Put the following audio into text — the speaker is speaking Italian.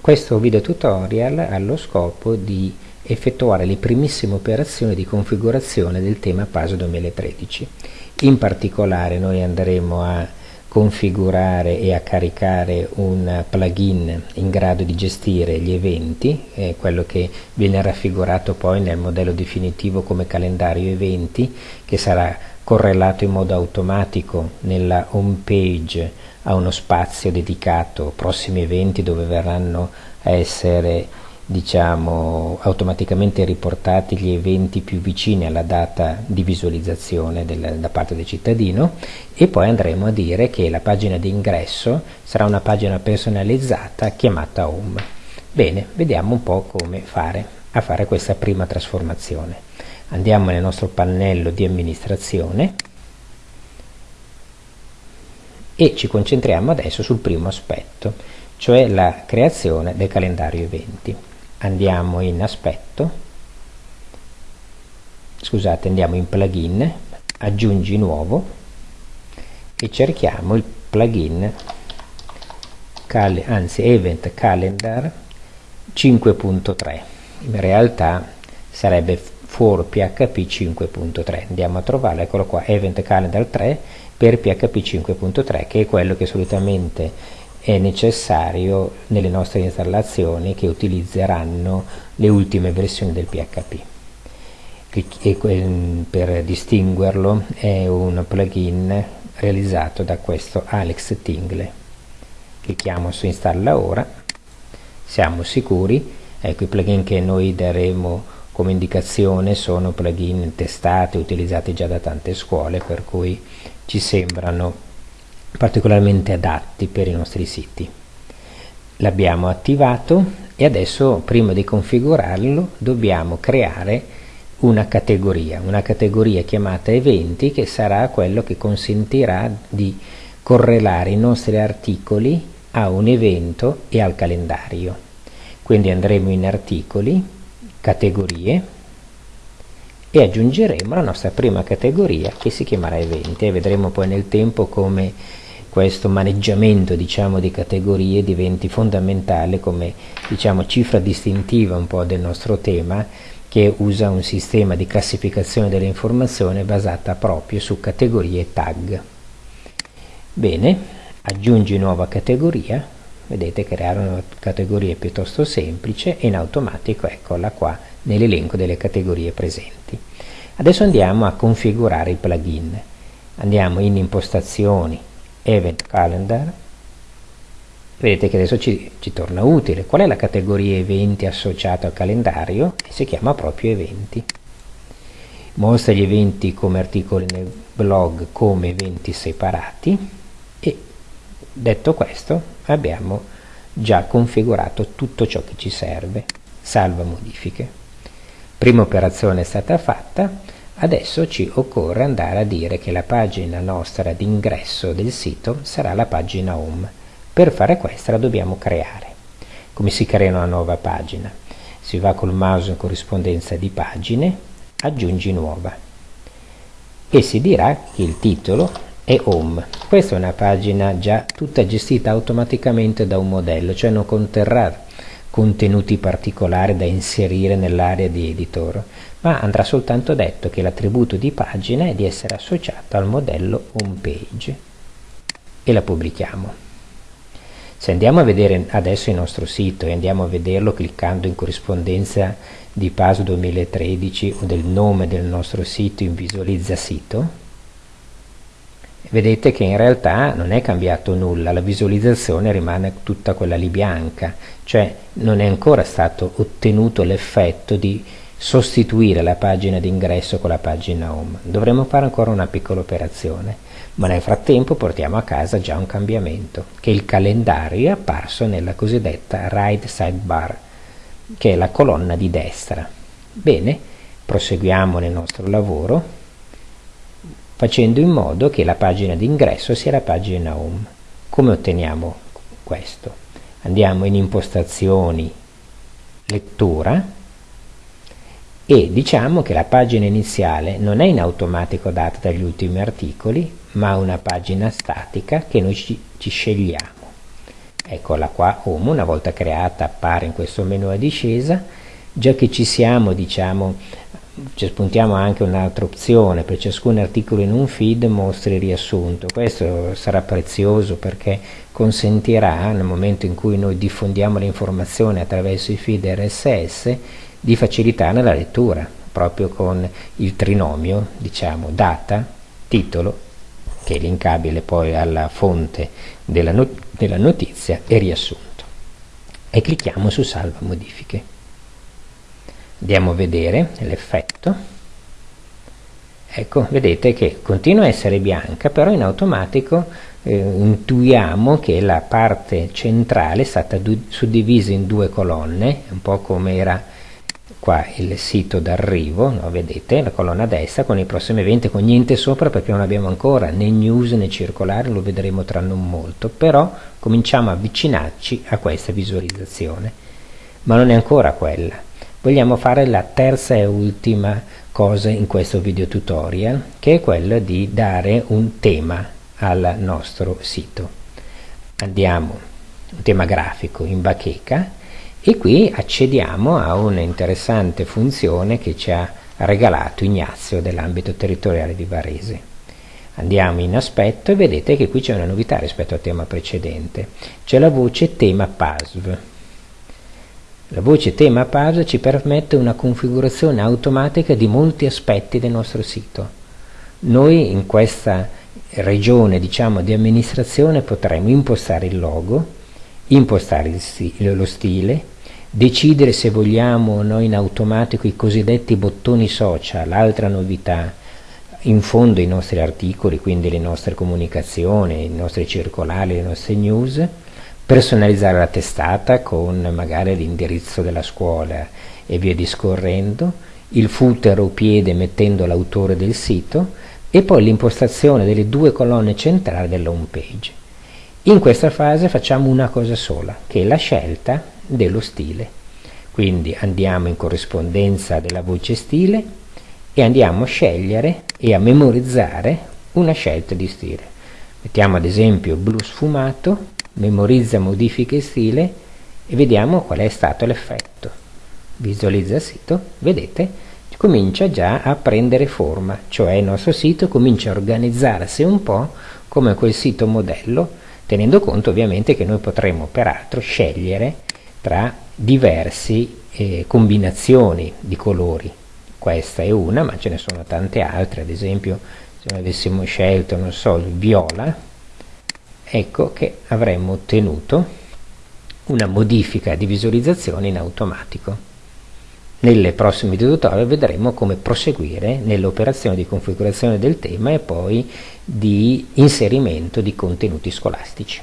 Questo video tutorial ha lo scopo di effettuare le primissime operazioni di configurazione del tema PASO 2013. In particolare noi andremo a configurare e a caricare un plugin in grado di gestire gli eventi, eh, quello che viene raffigurato poi nel modello definitivo come calendario eventi, che sarà correlato in modo automatico nella home page a uno spazio dedicato prossimi eventi dove verranno a essere diciamo, automaticamente riportati gli eventi più vicini alla data di visualizzazione del, da parte del cittadino e poi andremo a dire che la pagina di ingresso sarà una pagina personalizzata chiamata home. Bene, vediamo un po' come fare a fare questa prima trasformazione. Andiamo nel nostro pannello di amministrazione e ci concentriamo adesso sul primo aspetto, cioè la creazione del calendario eventi. Andiamo in aspetto scusate andiamo in plugin aggiungi nuovo e cerchiamo il plugin cal anzi event calendar 5.3 in realtà sarebbe for php 5.3 andiamo a trovarlo eccolo qua event calendar 3 per php 5.3 che è quello che solitamente è necessario nelle nostre installazioni che utilizzeranno le ultime versioni del PHP. E per distinguerlo è un plugin realizzato da questo Alex Tingle. Clicchiamo su installa ora, siamo sicuri, ecco i plugin che noi daremo come indicazione sono plugin testati, utilizzati già da tante scuole, per cui ci sembrano particolarmente adatti per i nostri siti. L'abbiamo attivato e adesso prima di configurarlo dobbiamo creare una categoria, una categoria chiamata eventi che sarà quello che consentirà di correlare i nostri articoli a un evento e al calendario. Quindi andremo in articoli, categorie e aggiungeremo la nostra prima categoria che si chiamerà eventi e vedremo poi nel tempo come questo maneggiamento diciamo, di categorie diventi fondamentale come diciamo, cifra distintiva un po' del nostro tema che usa un sistema di classificazione delle informazioni basata proprio su categorie e tag. Bene, aggiungi nuova categoria, vedete creare una categoria piuttosto semplice e in automatico eccola qua nell'elenco delle categorie presenti. Adesso andiamo a configurare il plugin. Andiamo in impostazioni, event calendar. Vedete che adesso ci, ci, torna utile. Qual è la categoria eventi associata al calendario? Si chiama proprio eventi. Mostra gli eventi come articoli nel blog come eventi separati. E detto questo abbiamo già configurato tutto ciò che ci serve salva modifiche prima operazione è stata fatta Adesso ci occorre andare a dire che la pagina nostra d'ingresso del sito sarà la pagina home. Per fare questo la dobbiamo creare. Come si crea una nuova pagina? Si va col mouse in corrispondenza di pagine, aggiungi nuova e si dirà che il titolo è home. Questa è una pagina già tutta gestita automaticamente da un modello, cioè non conterrà contenuti particolari da inserire nell'area di editor, ma andrà soltanto detto che l'attributo di pagina è di essere associato al modello homepage e la pubblichiamo. Se andiamo a vedere adesso il nostro sito e andiamo a vederlo cliccando in corrispondenza di PAS 2013 o del nome del nostro sito in visualizza sito, vedete che in realtà non è cambiato nulla, la visualizzazione rimane tutta quella lì bianca, cioè non è ancora stato ottenuto l'effetto di sostituire la pagina d'ingresso con la pagina home. Dovremmo fare ancora una piccola operazione, ma nel frattempo portiamo a casa già un cambiamento, che il calendario è apparso nella cosiddetta right sidebar, che è la colonna di destra. Bene, proseguiamo nel nostro lavoro facendo in modo che la pagina d'ingresso sia la pagina home. Come otteniamo questo? Andiamo in impostazioni, lettura e diciamo che la pagina iniziale non è in automatico data dagli ultimi articoli, ma una pagina statica che noi ci, ci scegliamo. eccola qua home una volta creata appare in questo menu a discesa già che ci siamo diciamo ci spuntiamo anche un'altra opzione per ciascun articolo in un feed mostri riassunto. Questo sarà prezioso perché consentirà nel momento in cui noi diffondiamo le informazioni attraverso i feed RSS di facilitarne la lettura proprio con il trinomio diciamo data titolo che è linkabile poi alla fonte della, not della notizia e riassunto. E clicchiamo su salva modifiche andiamo a vedere l'effetto ecco vedete che continua a essere bianca però in automatico eh, intuiamo che la parte centrale è stata suddivisa in due colonne un po' come era qua il sito d'arrivo no? vedete la colonna destra con i prossimi eventi con niente sopra perché non abbiamo ancora né news né circolare lo vedremo tra non molto però cominciamo a avvicinarci a questa visualizzazione ma non è ancora quella vogliamo fare la terza e ultima cosa in questo video tutorial che è quella di dare un tema al nostro sito. Andiamo un tema grafico in bacheca e qui accediamo a un'interessante funzione che ci ha regalato Ignazio dell'ambito territoriale di Varese. Andiamo in aspetto e vedete che qui c'è una novità rispetto al tema precedente. C'è la voce tema PASV la voce tema page ci permette una configurazione automatica di molti aspetti del nostro sito. Noi in questa regione diciamo, di amministrazione potremo impostare il logo, impostare il stile, lo stile, decidere se vogliamo o no in automatico i cosiddetti bottoni social, altra novità, in fondo i nostri articoli, quindi le nostre comunicazioni, i nostri circolari, le nostre news, personalizzare la testata con magari l'indirizzo della scuola e via discorrendo, il footer o piede mettendo l'autore del sito e poi l'impostazione delle due colonne centrali della home page. In questa fase facciamo una cosa sola, che è la scelta dello stile. Quindi andiamo in corrispondenza della voce stile e andiamo a scegliere e a memorizzare una scelta di stile. Mettiamo ad esempio blu sfumato memorizza modifiche stile e vediamo qual è stato l'effetto. Visualizza sito vedete comincia già a prendere forma cioè il nostro sito comincia a organizzarsi un po' come quel sito modello tenendo conto ovviamente che noi potremo peraltro scegliere tra diverse eh, combinazioni di colori. Questa è una ma ce ne sono tante altre ad esempio se avessimo scelto non so il viola ecco che avremmo ottenuto una modifica di visualizzazione in automatico. Nelle prossime tutorial vedremo come proseguire nell'operazione di configurazione del tema e poi di inserimento di contenuti scolastici.